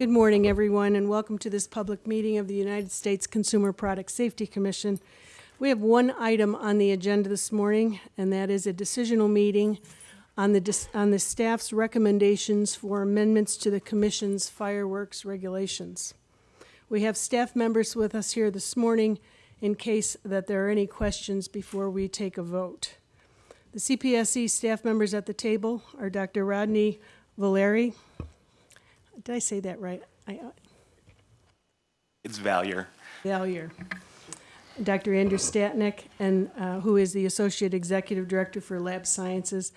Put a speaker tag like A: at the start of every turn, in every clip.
A: Good morning, everyone, and welcome to this public meeting of the United States Consumer Product Safety Commission. We have one item on the agenda this morning, and that is a decisional meeting on the, on the staff's recommendations for amendments to the commission's fireworks regulations. We have staff members with us here this morning in case that there are any questions before we take a vote. The CPSC staff members at the table are Dr. Rodney Valeri. Did I say that right? I, uh,
B: It's Valier.
A: Valier. Dr. Andrew Stadnik, and, uh, who is the Associate Executive Director for Lab Sciences,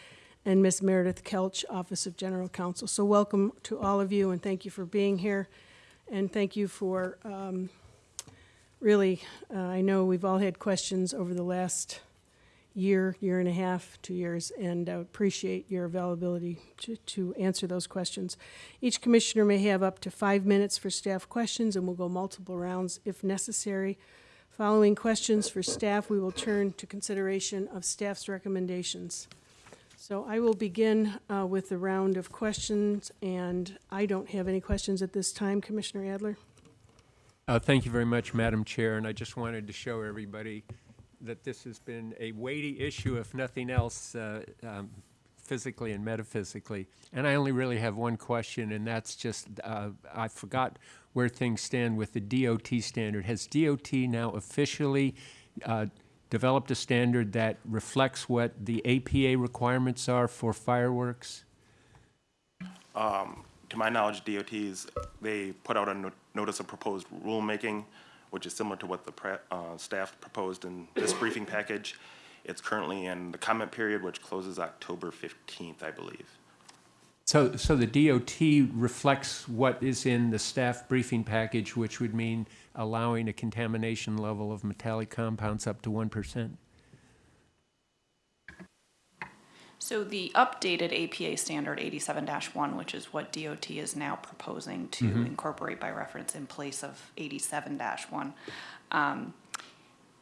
A: and Ms. Meredith Kelch, Office of General Counsel. So welcome to all of you, and thank you for being here. And thank you for, um, really, uh, I know we've all had questions over the last year, year and a half, two years, and uh, appreciate your availability to, to answer those questions. Each commissioner may have up to five minutes for staff questions, and we'll go multiple rounds if necessary. Following questions for staff, we will turn to consideration of staff's recommendations. So I will begin uh, with the round of questions, and I don't have any questions at this time. Commissioner Adler?
C: Uh, Thank you very much, Madam Chair, and I just wanted to show everybody that this has been a weighty issue, if nothing else, uh, um, physically and metaphysically. And I only really have one question, and that's just, uh, I forgot where things stand with the DOT standard. Has DOT now officially uh, developed a standard that reflects what the APA requirements are for fireworks?
B: To my knowledge, DOTs, they put out a no- notice of proposed rulemaking, which is similar to what the uh, staff proposed in this briefing package. It's currently in the comment period, which closes October 15th, I believe.
C: So, so the DOT reflects what is in the staff briefing package, which would mean allowing a contamination level of metallic compounds up to 1%?
D: So the updated APA standard eighty-seven one, which is what DOT is now proposing to incorporate by reference in place of eighty-seven one, um,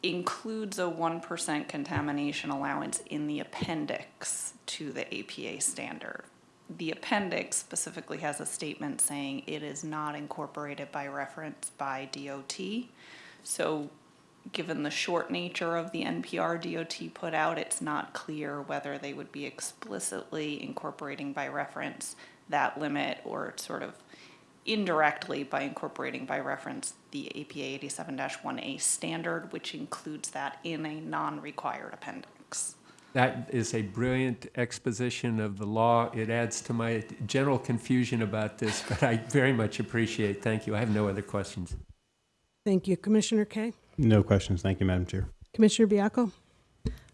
D: includes a one percent contamination allowance in the appendix to the APA standard. The appendix specifically has a statement saying it is not incorporated by reference by DOT. So given the short nature of the NPR DOT put out, it's not clear whether they would be explicitly incorporating by reference that limit or sort of indirectly by incorporating by reference the APA eighty-seven one A standard, which includes that in a non-required appendix.
C: That is a brilliant exposition of the law. It adds to my general confusion about this, but I very much appreciate, it. thank you. I have no other questions.
A: Thank you. Commissioner Kaye?
E: No questions. Thank you, Madam Chair.
A: Commissioner Baiocco?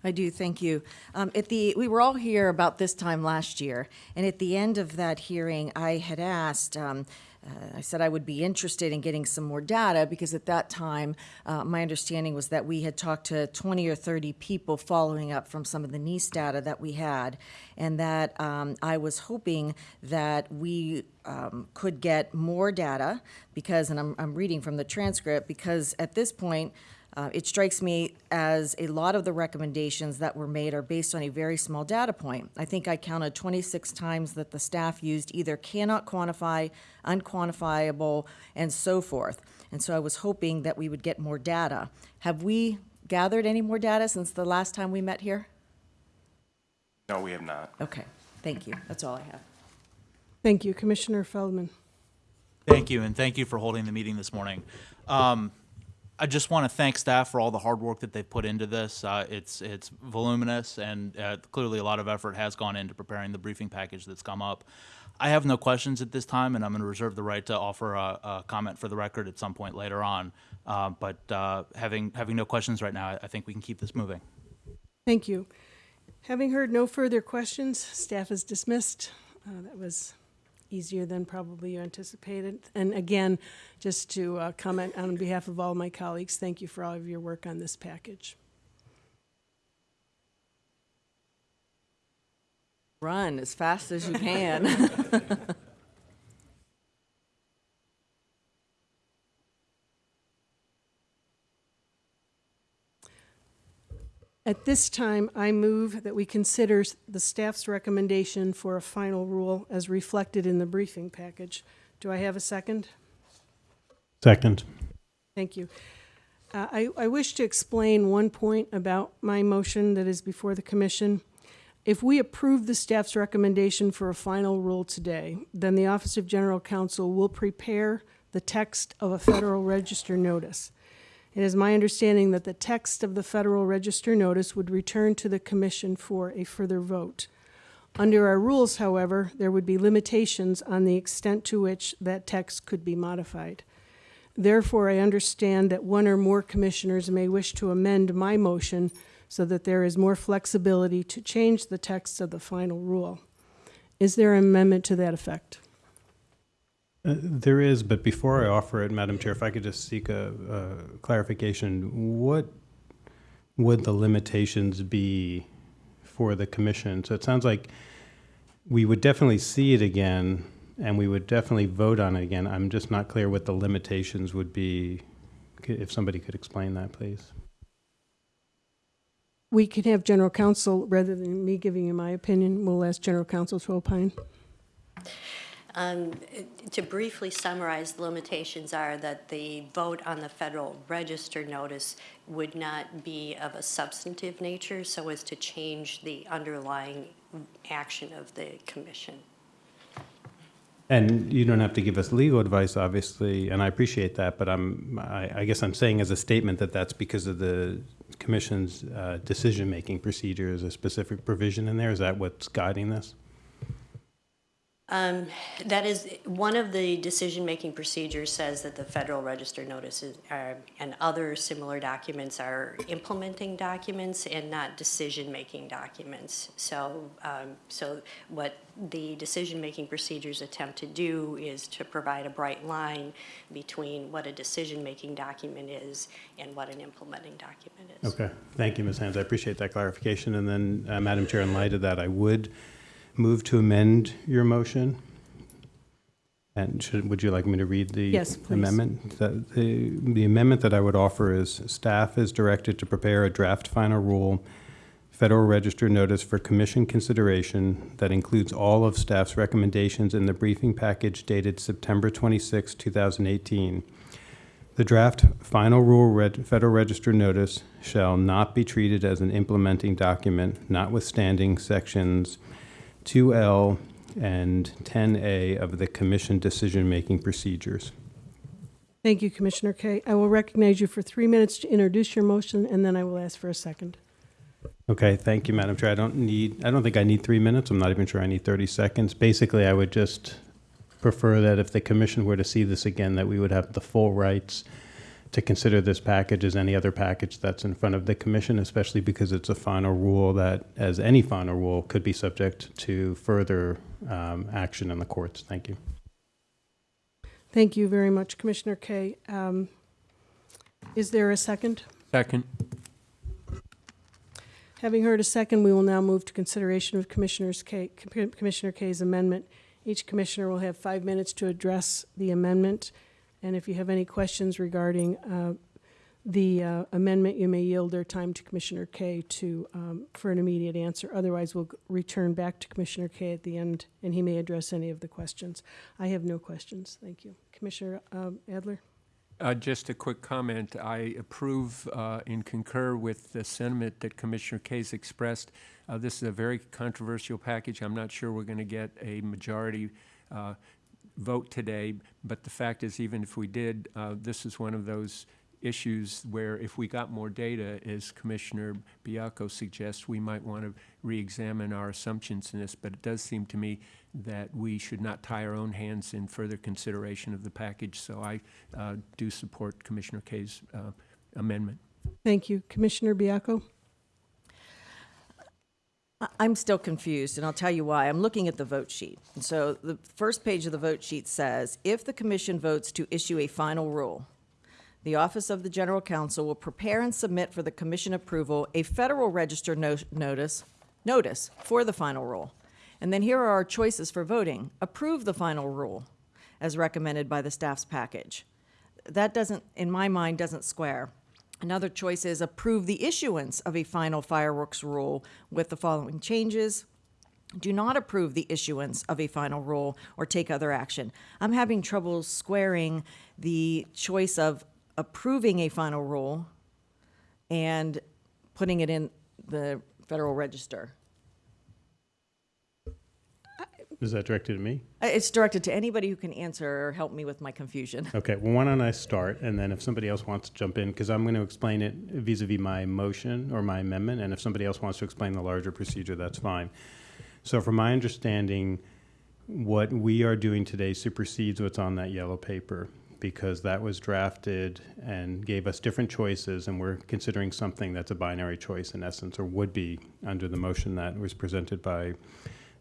F: I do, thank you. Um, at the, we were all here about this time last year, and at the end of that hearing, I had asked, um, uh, I said I would be interested in getting some more data because at that time, uh, my understanding was that we had talked to 20 or 30 people following up from some of the NEISS data that we had, and that um, I was hoping that we um, could get more data because, and I'm, I'm reading from the transcript, because at this point, uh, It strikes me as a lot of the recommendations that were made are based on a very small data point. I think I counted 26 times that the staff used either cannot quantify, unquantifiable, and so forth. And so I was hoping that we would get more data. Have we gathered any more data since the last time we met here?
B: No, we have not.
F: Okay, thank you. That's all I have.
A: Thank you. Commissioner Feldman?
G: Thank you, and thank you for holding the meeting this morning. Um, I just want to thank staff for all the hard work that they've put into this. Uh, it's it's voluminous, and uh, clearly a lot of effort has gone into preparing the briefing package that's come up. I have no questions at this time, and I'm going to reserve the right to offer a, a comment for the record at some point later on. Uh, but uh, having having no questions right now, I, I think we can keep this moving.
A: Thank you. Having heard no further questions, staff is dismissed. Uh, That was easier than probably you anticipated. And again, just to uh, comment on behalf of all my colleagues, thank you for all of your work on this package.
F: Run as fast as you can.
A: At this time, I move that we consider the staff's recommendation for a final rule as reflected in the briefing package Do I have a second?
E: Second.
A: Thank you. Uh, I, I wish to explain one point about my motion that is before the commission. If we approve the staff's recommendation for a final rule today, then the Office of General Counsel will prepare the text of a Federal Register notice. It is my understanding that the text of the Federal Register notice would return to the commission for a further vote. Under our rules, however, there would be limitations on the extent to which that text could be modified. Therefore, I understand that one or more commissioners may wish to amend my motion so that there is more flexibility to change the text of the final rule. Is there an amendment to that effect?
E: Uh, There is, but before I offer it, Madam Chair, if I could just seek a a clarification, what would the limitations be for the commission? So it sounds like we would definitely see it again, and we would definitely vote on it again. I'm just not clear what the limitations would be. If somebody could explain that, please.
A: We can have general counsel, rather than me giving you my opinion, we'll ask general counsel to opine.
H: Um, To briefly summarize, the limitations are that the vote on the Federal Register notice would not be of a substantive nature so as to change the underlying action of the commission.
E: And you don't have to give us legal advice, obviously, and I appreciate that, but I'm, I, I guess I'm saying as a statement that that's because of the commission's uh, decision-making procedure, is a specific provision in there? Is that what's guiding this?
H: Um, That is, one of the decision-making procedures says that the Federal Register notices are, and other similar documents are implementing documents and not decision-making documents. So, um, so what the decision-making procedures attempt to do is to provide a bright line between what a decision-making document is and what an implementing document is.
E: Okay, thank you, Ms. Hans, I appreciate that clarification. And then, uh, Madam Chair, in light of that, I would move to amend your motion. And should, would you like me to read the
A: Yes, please.
E: amendment? That- The the amendment that I would offer is, staff is directed to prepare a draft final rule, Federal Register notice for commission consideration that includes all of staff's recommendations in the briefing package dated September 26, 2018. The draft final rule reg- Federal Register notice shall not be treated as an implementing document, notwithstanding sections 2L and 10A of the commission decision-making procedures.
A: Thank you, Commissioner Kaye. I will recognize you for three minutes to introduce your motion, and then I will ask for a second.
E: Okay, thank you, Madam Chair. I don't need, I don't think I need three minutes. I'm not even sure I need 30 seconds. Basically, I would just prefer that if the commission were to see this again, that we would have the full rights to consider this package as any other package that's in front of the commission, especially because it's a final rule that, as any final rule, could be subject to further um, action in the courts. Thank you.
A: Thank you very much, Commissioner Kaye. Um, Is there a second?
C: Second.
A: Having heard a second, we will now move to consideration of Commissioner's Kaye, Commissioner Kaye's amendment. Each commissioner will have five minutes to address the amendment, and if you have any questions regarding uh, the uh, amendment, you may yield their time to Commissioner Kaye to, um, for an immediate answer. Otherwise, we'll return back to Commissioner Kaye at the end, and he may address any of the questions. I have no questions. Thank you. Commissioner um, Adler?
C: Uh, Just a quick comment. I approve uh, and concur with the sentiment that Commissioner Kaye's expressed. Uh, This is a very controversial package. I'm not sure we're going to get a majority uh, vote today, but the fact is, even if we did, uh, this is one of those issues where if we got more data, as Commissioner Baiocco suggests, we might want to re-examine our assumptions in this. But it does seem to me that we should not tie our own hands in further consideration of the package. So I uh, do support Commissioner Kaye's uh, amendment.
A: Thank you. Commissioner
F: Baiocco? I'm still confused, and I'll tell you why. I'm looking at the vote sheet. And so the first page of the vote sheet says, if the commission votes to issue a final rule, the Office of the General Counsel will prepare and submit for the commission approval a Federal Register no- notice, notice for the final rule. And then here are our choices for voting. Approve the final rule as recommended by the staff's package. That doesn't, in my mind, doesn't square. Another choice is approve the issuance of a final fireworks rule with the following changes. do not approve the issuance of a final rule or take other action. I'm having trouble squaring the choice of approving a final rule and putting it in the Federal Register.
E: Is that directed at me?
F: Uh, It's directed to anybody who can answer or help me with my confusion.
E: Okay, well, why don't I start, and then if somebody else wants to jump in, because I'm going to explain it vis-à-vis my motion or my amendment, and if somebody else wants to explain the larger procedure, that's fine. So from my understanding, what we are doing today supersedes what's on that yellow paper, because that was drafted and gave us different choices, and we're considering something that's a binary choice in essence, or would be under the motion that was presented by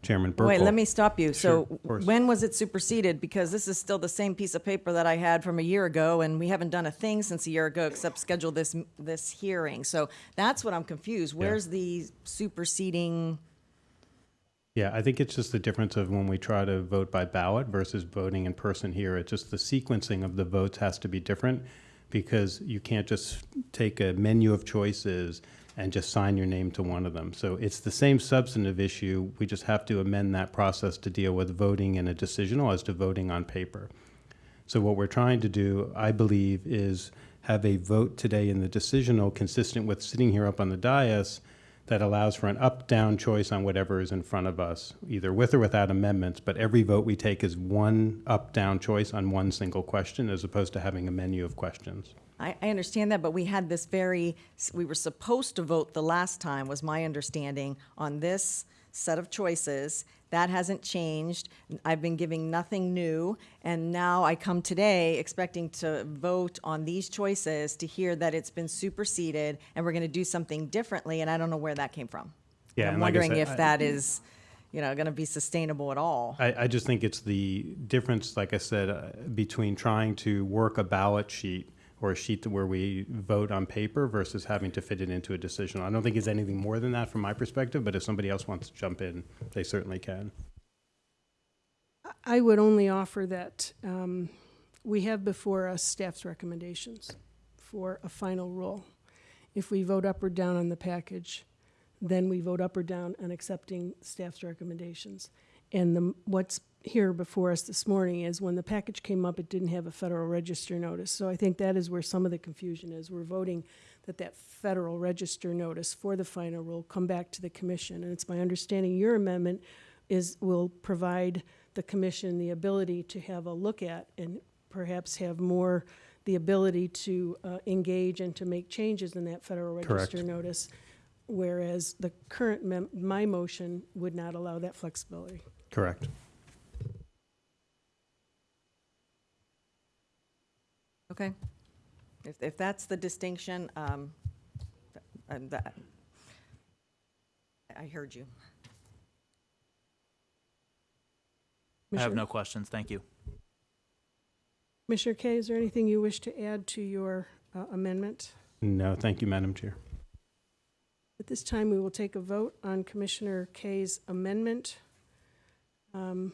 E: Chairman Buerkle.
F: Wait, let me stop you.
E: Sure,
F: So
E: course.
F: when was it superseded? Because this is still the same piece of paper that I had from a year ago, and we haven't done a thing since a year ago except schedule this, this hearing. So that's what I'm confused. Where's the superseding?
E: Yeah, I think it's just the difference of when we try to vote by ballot versus voting in person here. It's just the sequencing of the votes has to be different because you can't just take a menu of choices and just sign your name to one of them. So it's the same substantive issue. We just have to amend that process to deal with voting in a decisional as to voting on paper. So what we're trying to do, I believe, is have a vote today in the decisional consistent with sitting here up on the dais that allows for an up-down choice on whatever is in front of us, either with or without amendments, but every vote we take is one up-down choice on one single question as opposed to having a menu of questions.
F: I, I understand that, but we had this very, we were supposed to vote the last time, was my understanding, on this set of choices. That hasn't changed. I've been giving nothing new, and now I come today expecting to vote on these choices to hear that it's been superseded and we're going to do something differently, and I don't know where that came from.
E: Yeah,
F: I'm
E: and like I
F: wondering
E: said,
F: if
E: I-
F: that is, you know, going to be sustainable at all.
E: I, I just think it's the difference, like I said, uh, between trying to work a ballot sheet or a sheet where we vote on paper versus having to fit it into a decision. I don't think it's anything more than that from my perspective, but if somebody else wants to jump in, they certainly can.
A: I would only offer that um, we have before us staff's recommendations for a final rule. If we vote up or down on the package, then we vote up or down on accepting staff's recommendations. And the, what's here before us this morning is when the package came up, it didn't have a Federal Register notice. So I think that is where some of the confusion is. We're voting that that Federal Register notice for the final rule come back to the commission. And it's my understanding your amendment is, will provide the commission the ability to have a look at and perhaps have more the ability to uh, engage and to make changes in that Federal
E: Correct.
A: Register notice. Whereas the current, mem- my motion would not allow that flexibility.
E: Correct.
F: Okay. If, if that's the distinction, um, th- and that, I heard you.
G: I have
A: Commissioner-
G: no questions. Thank you.
A: Commissioner Kaye, is there anything you wish to add to your uh, amendment?
E: No, thank you, Madam Chair.
A: At this time, we will take a vote on Commissioner Kaye's amendment. Um,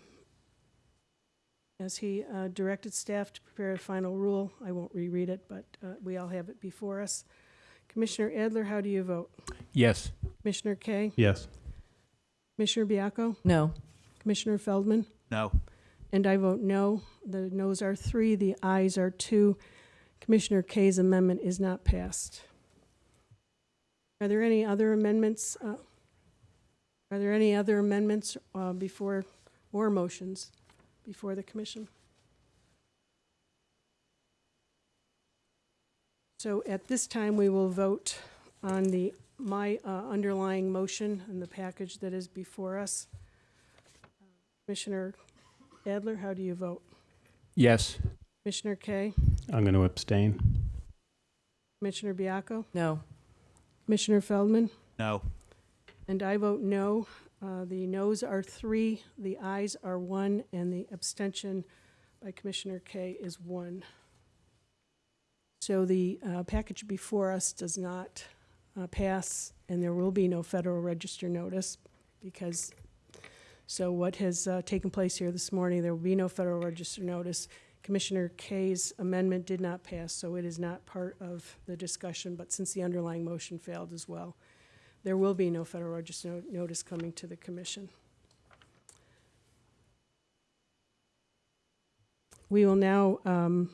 A: As he uh, directed staff to prepare a final rule, I won't reread it, but uh, we all have it before us. Commissioner Adler, how do you vote?
C: Yes.
A: Commissioner Kaye?
E: Yes.
A: Commissioner Baiocco?
F: No.
A: Commissioner Feldman?
G: No.
A: And I vote no. The noes are three, the ayes are two. Commissioner Kaye's amendment is not passed. Are there any other amendments? uh, Are there any other amendments uh, before, or motions before the commission? So at this time, we will vote on the, my uh, underlying motion and the package that is before us. Commissioner Adler, how do you vote?
C: Yes.
A: Commissioner Kaye?
E: I'm going to abstain.
A: Commissioner Baiocco?
F: No.
A: Commissioner Feldman?
G: No.
A: And I vote no. Uh, The noes are three, the ayes are one, and the abstention by Commissioner Kaye is one. So the uh, package before us does not uh, pass, and there will be no Federal Register notice because, so what has uh, taken place here this morning, there will be no Federal Register notice. Commissioner Kaye's amendment did not pass, so it is not part of the discussion, but since the underlying motion failed as well, there will be no federal register no notice coming to the commission. We will now um,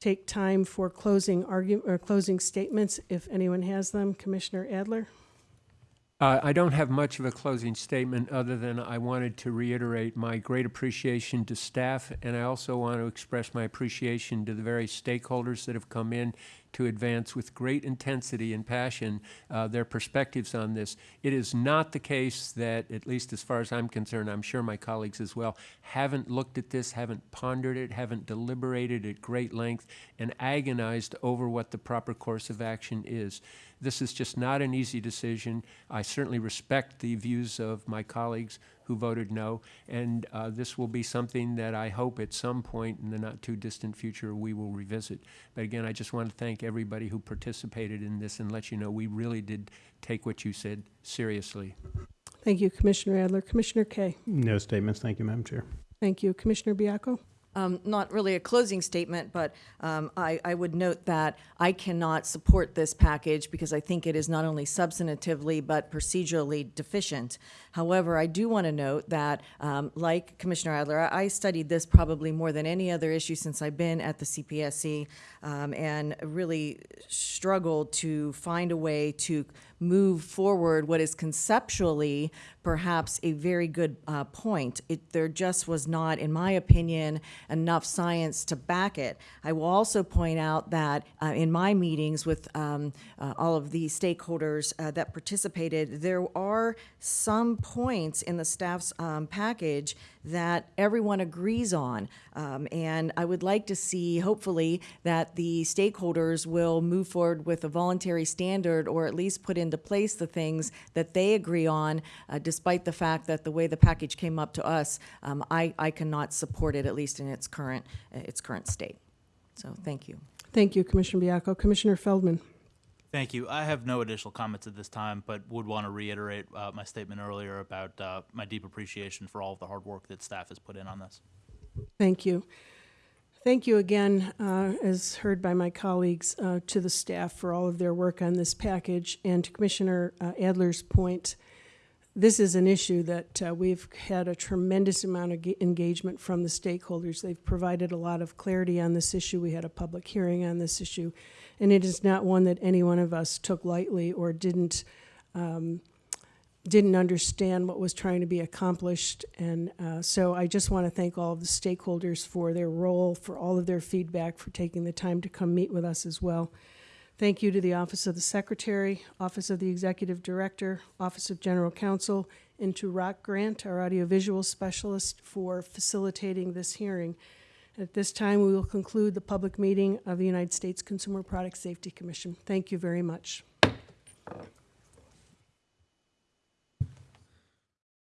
A: take time for closing argument or uh, closing statements if anyone has them. Commissioner Adler.
C: Uh, I don't have much of a closing statement other than I wanted to reiterate my great appreciation to staff and I also want to express my appreciation to the various stakeholders that have come in to advance with great intensity and passion uh, their perspectives on this. It is not the case that, at least as far as I'm concerned, I'm sure my colleagues as well, haven't looked at this, haven't pondered it, haven't deliberated at great length, and agonized over what the proper course of action is. This is just not an easy decision. I certainly respect the views of my colleagues who voted no, and uh, this will be something that I hope at some point in the not-too-distant future we will revisit. But again, I just want to thank everybody who participated in this and let you know we really did take what you said seriously.
A: Thank you, Commissioner Adler. Commissioner Kaye?
E: No statements, thank you, Madam Chair.
A: Thank you. Commissioner Baiocco?
F: Um, not really a closing statement, but um, I, I would note that I cannot support this package because I think it is not only substantively but procedurally deficient. However, I do want to note that, um, like Commissioner Adler, I I studied this probably more than any other issue since I've been at the CPSC um, and really struggled to find a way to move forward what is conceptually perhaps a very good uh, point. It, there just was not, in my opinion, enough science to back it. I will also point out that uh, in my meetings with um, uh, all of the stakeholders uh, that participated, there are some points in the staff's um, package that everyone agrees on. Um, and I would like to see, hopefully, that the stakeholders will move forward with a voluntary standard or at least put into place the things that they agree on, uh, despite the fact that the way the package came up to us, um, I, I cannot support it, at least in its current, its current state. So, thank you.
A: Thank you, Commissioner Baiocco. Commissioner Feldman?
G: Thank you. I have no additional comments at this time, but would want to reiterate uh, my statement earlier about uh, my deep appreciation for all of the hard work that staff has put in on this.
A: Thank you. Thank you again, uh, as heard by my colleagues, uh, to the staff for all of their work on this package. And to Commissioner uh, Adler's point, this is an issue that uh, we've had a tremendous amount of engagement from the stakeholders. They've provided a lot of clarity on this issue. We had a public hearing on this issue. And it is not one that any one of us took lightly or didn't um, didn't understand what was trying to be accomplished. And uh, so I just want to thank all of the stakeholders for their role, for all of their feedback, for taking the time to come meet with us as well. Thank you to the Office of the Secretary, Office of the Executive Director, Office of General Counsel, and to Rock Grant, our audiovisual specialist, for facilitating this hearing. At this time, we will conclude the public meeting of the United States Consumer Product Safety Commission. Thank you very much.